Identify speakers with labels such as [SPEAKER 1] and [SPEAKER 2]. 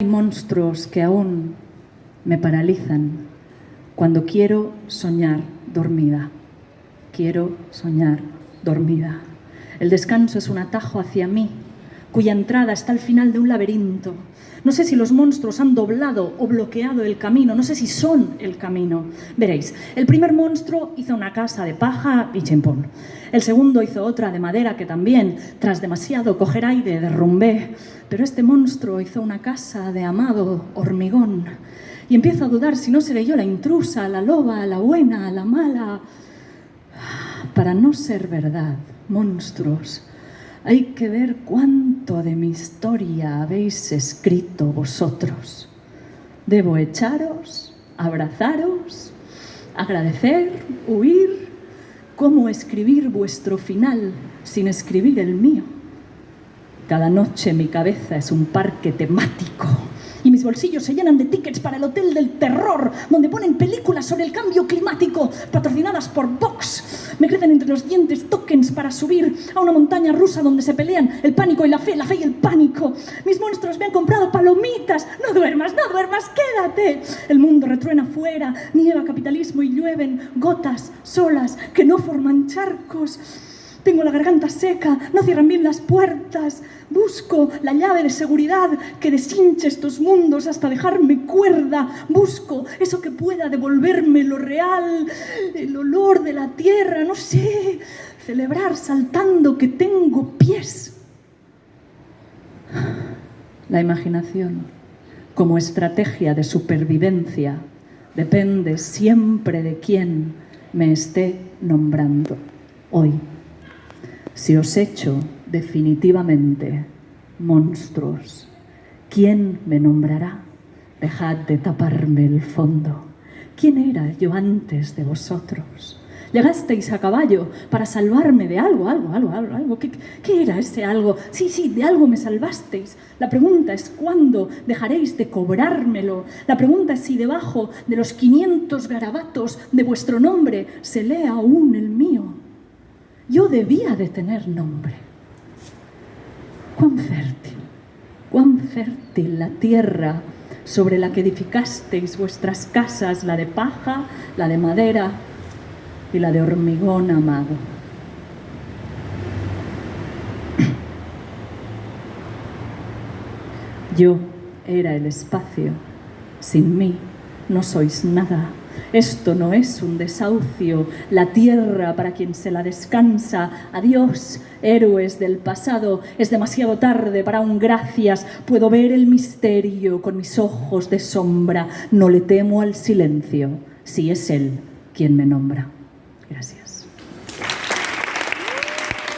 [SPEAKER 1] Hay monstruos que aún me paralizan cuando quiero soñar dormida. Quiero soñar dormida. El descanso es un atajo hacia mí, cuya entrada está al final de un laberinto. No sé si los monstruos han doblado o bloqueado el camino, no sé si son el camino. Veréis, el primer monstruo hizo una casa de paja y chimpón. El segundo hizo otra de madera que también, tras demasiado coger aire, derrumbé. Pero este monstruo hizo una casa de amado hormigón. Y empiezo a dudar si no seré yo la intrusa, la loba, la buena, la mala. Para no ser verdad, monstruos, hay que ver cuánto de mi historia habéis escrito vosotros. Debo echaros, abrazaros, agradecer, huir, cómo escribir vuestro final sin escribir el mío. Cada noche mi cabeza es un parque temático y mis bolsillos se llenan de tickets para el Hotel del Terror, donde ponen películas sobre el cambio climático, patrocinadas por Vox. Me crecen entre los dientes tokens para subir a una montaña rusa donde se pelean el pánico y la fe, la fe y el pánico. Mis monstruos me han comprado palomitas. No duermas, no duermas, quédate. El mundo retruena afuera, nieva capitalismo y llueven gotas solas que no forman charcos. Tengo la garganta seca, no cierran bien las puertas. Busco la llave de seguridad que deshinche estos mundos hasta dejarme cuerda. Busco eso que pueda devolverme lo real, el olor de la tierra, no sé. Celebrar saltando que tengo pies. La imaginación, como estrategia de supervivencia, depende siempre de quién me esté nombrando hoy. Si os echo definitivamente monstruos, ¿quién me nombrará? Dejad de taparme el fondo. ¿Quién era yo antes de vosotros? Llegasteis a caballo para salvarme de algo, algo, algo, algo, algo. ¿Qué, ¿Qué, era ese algo? Sí, sí, de algo me salvasteis. La pregunta es cuándo dejaréis de cobrármelo. La pregunta es si debajo de los 500 garabatos de vuestro nombre se lee aún el mío. Debía de tener nombre. Cuán fértil, cuán fértil la tierra sobre la que edificasteis vuestras casas, la de paja, la de madera y la de hormigón amado. Yo era el espacio, sin mí no sois nada. Esto no es un desahucio, la tierra para quien se la descansa. Adiós, héroes del pasado, es demasiado tarde para un gracias. Puedo ver el misterio con mis ojos de sombra. No le temo al silencio, si es él quien me nombra. Gracias.